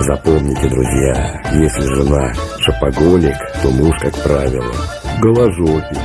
Запомните, друзья, если жена шопоголик, то муж, как правило, голожопик.